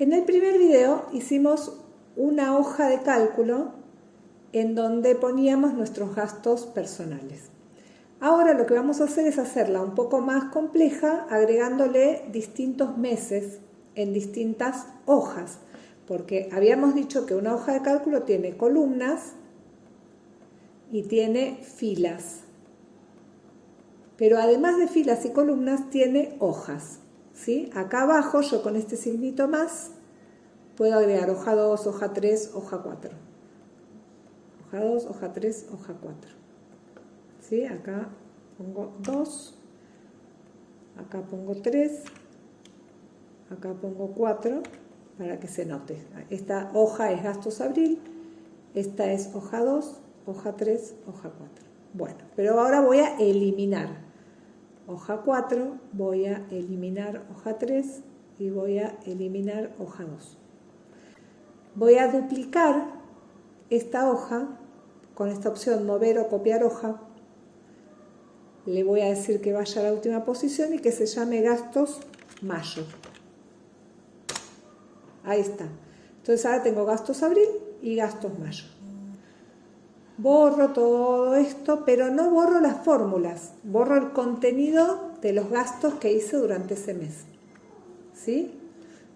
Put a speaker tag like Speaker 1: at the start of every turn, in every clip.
Speaker 1: En el primer video hicimos una hoja de cálculo en donde poníamos nuestros gastos personales. Ahora lo que vamos a hacer es hacerla un poco más compleja agregándole distintos meses en distintas hojas, porque habíamos dicho que una hoja de cálculo tiene columnas y tiene filas, pero además de filas y columnas tiene hojas. Acá abajo yo con este signito más puedo agregar hoja 2, hoja 3, hoja 4. Hoja 2, hoja 3, hoja 4. ¿Sí? Acá pongo 2, acá pongo 3, acá pongo 4 para que se note. Esta hoja es gastos abril, esta es hoja 2, hoja 3, hoja 4. Bueno, pero ahora voy a eliminar hoja 4, voy a eliminar hoja 3 y voy a eliminar hoja 2. Voy a duplicar esta hoja con esta opción mover o copiar hoja. Le voy a decir que vaya a la última posición y que se llame gastos mayo. Ahí está. Entonces ahora tengo gastos abril y gastos mayo borro todo esto, pero no borro las fórmulas, borro el contenido de los gastos que hice durante ese mes. ¿Sí?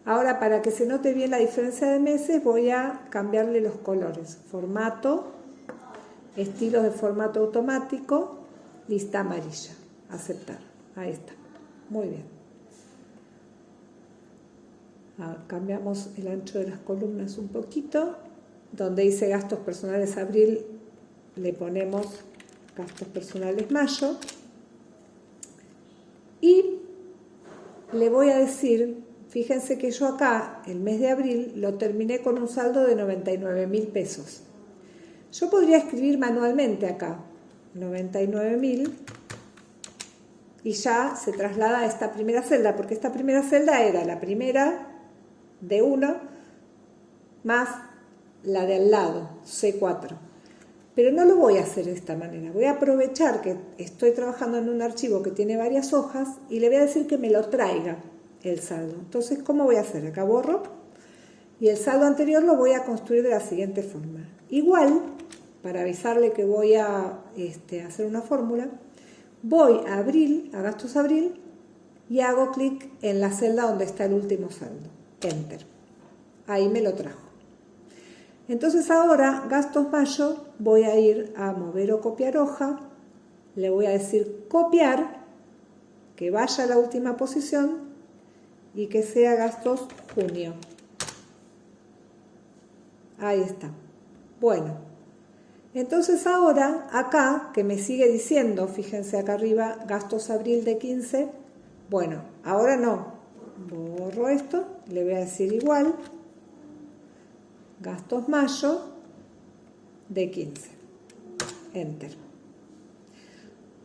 Speaker 1: Ahora, para que se note bien la diferencia de meses, voy a cambiarle los colores. Formato, estilos de formato automático, lista amarilla. Aceptar. Ahí está. Muy bien. Cambiamos el ancho de las columnas un poquito. Donde hice gastos personales abril, le ponemos gastos personales mayo y le voy a decir, fíjense que yo acá, el mes de abril, lo terminé con un saldo de 99 mil pesos. Yo podría escribir manualmente acá, 99 mil, y ya se traslada a esta primera celda, porque esta primera celda era la primera de 1 más la de al lado, C4. Pero no lo voy a hacer de esta manera. Voy a aprovechar que estoy trabajando en un archivo que tiene varias hojas y le voy a decir que me lo traiga el saldo. Entonces, ¿cómo voy a hacer? Acá borro y el saldo anterior lo voy a construir de la siguiente forma. Igual, para avisarle que voy a este, hacer una fórmula, voy a abril, a gastos abril, y hago clic en la celda donde está el último saldo. Enter. Ahí me lo trajo. Entonces ahora, gastos mayo, voy a ir a mover o copiar hoja, le voy a decir copiar, que vaya a la última posición y que sea gastos junio. Ahí está. Bueno, entonces ahora acá, que me sigue diciendo, fíjense acá arriba, gastos abril de 15, bueno, ahora no, borro esto, le voy a decir igual, gastos mayo de 15. Enter.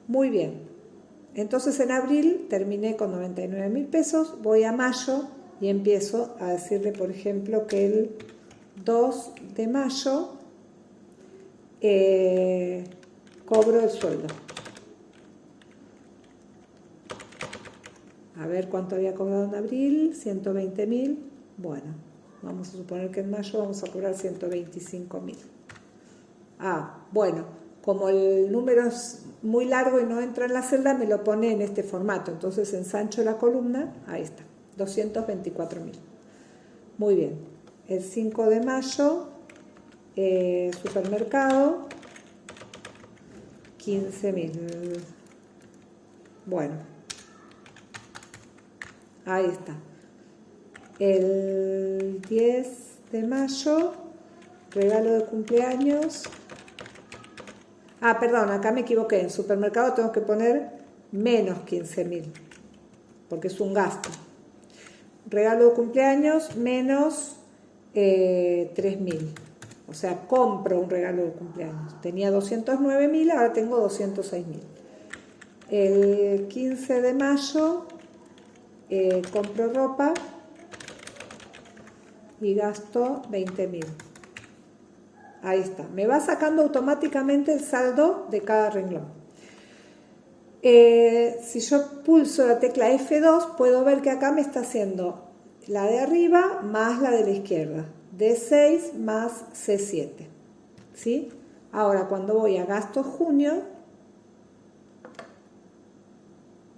Speaker 1: Muy bien. Entonces en abril terminé con 99 mil pesos, voy a mayo y empiezo a decirle, por ejemplo, que el 2 de mayo eh, cobro el sueldo. A ver cuánto había cobrado en abril, 120 mil. Bueno, Vamos a suponer que en mayo vamos a cobrar 125 mil. Ah, bueno, como el número es muy largo y no entra en la celda, me lo pone en este formato. Entonces ensancho la columna, ahí está, 224 mil. Muy bien. El 5 de mayo, eh, supermercado, 15 mil. Bueno, ahí está el 10 de mayo, regalo de cumpleaños. Ah, perdón, acá me equivoqué. En supermercado tengo que poner menos 15.000, porque es un gasto. Regalo de cumpleaños menos eh, 3.000. O sea, compro un regalo de cumpleaños. Tenía 209.000, ahora tengo 206.000. El 15 de mayo eh, compro ropa y gasto 20.000. Ahí está. Me va sacando automáticamente el saldo de cada renglón. Eh, si yo pulso la tecla F2, puedo ver que acá me está haciendo la de arriba más la de la izquierda, D6 más C7. ¿Sí? Ahora cuando voy a gastos junio,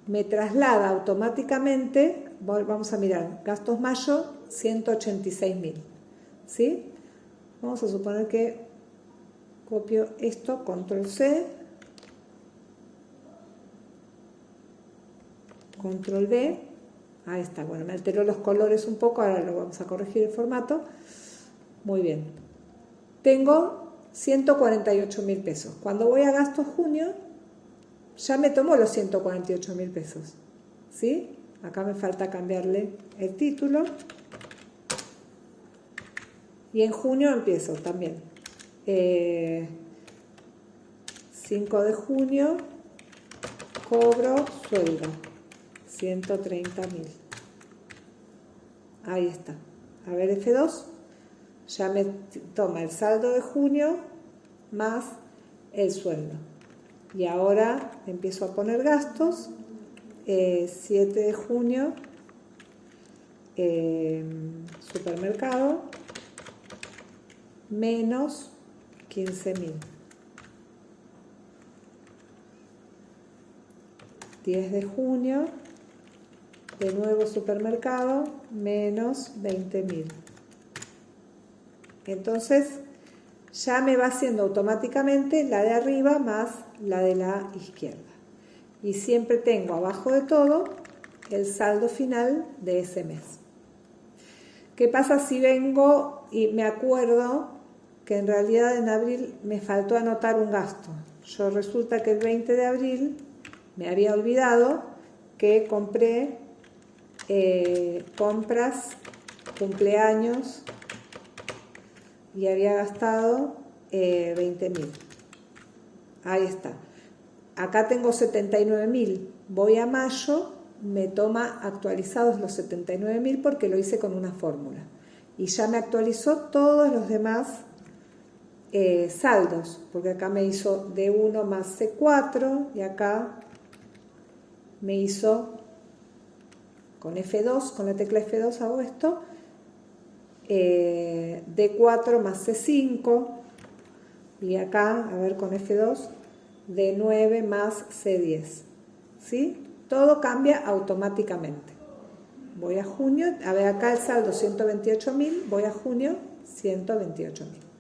Speaker 1: me traslada automáticamente, vamos a mirar, gastos mayo, 186 mil. ¿Sí? Vamos a suponer que copio esto, control C, control V, ahí está, bueno, me alteró los colores un poco, ahora lo vamos a corregir el formato, muy bien. Tengo 148 mil pesos. Cuando voy a gastos junio, ya me tomo los 148 mil pesos, ¿sí? Acá me falta cambiarle el título. Y en junio empiezo también. 5 eh, de junio, cobro sueldo. 130 mil. Ahí está. A ver, F2. Ya me toma el saldo de junio más el sueldo. Y ahora empiezo a poner gastos. 7 eh, de junio, eh, supermercado, menos 15 mil. 10 de junio, de nuevo supermercado, menos 20 mil. Entonces ya me va haciendo automáticamente la de arriba más la de la izquierda. Y siempre tengo abajo de todo el saldo final de ese mes. ¿Qué pasa si vengo y me acuerdo que en realidad en abril me faltó anotar un gasto? Yo resulta que el 20 de abril me había olvidado que compré eh, compras, cumpleaños y había gastado 20 eh, mil. Ahí está. Acá tengo 79 mil. Voy a mayo, me toma actualizados los 79 mil porque lo hice con una fórmula. Y ya me actualizó todos los demás eh, saldos, porque acá me hizo D1 más C4 y acá me hizo con F2, con la tecla F2 hago esto, eh, D4 más C5, y acá, a ver, con F2, D9 más C10, ¿sí? Todo cambia automáticamente. Voy a junio, a ver acá el saldo 128.000, voy a junio 128.000.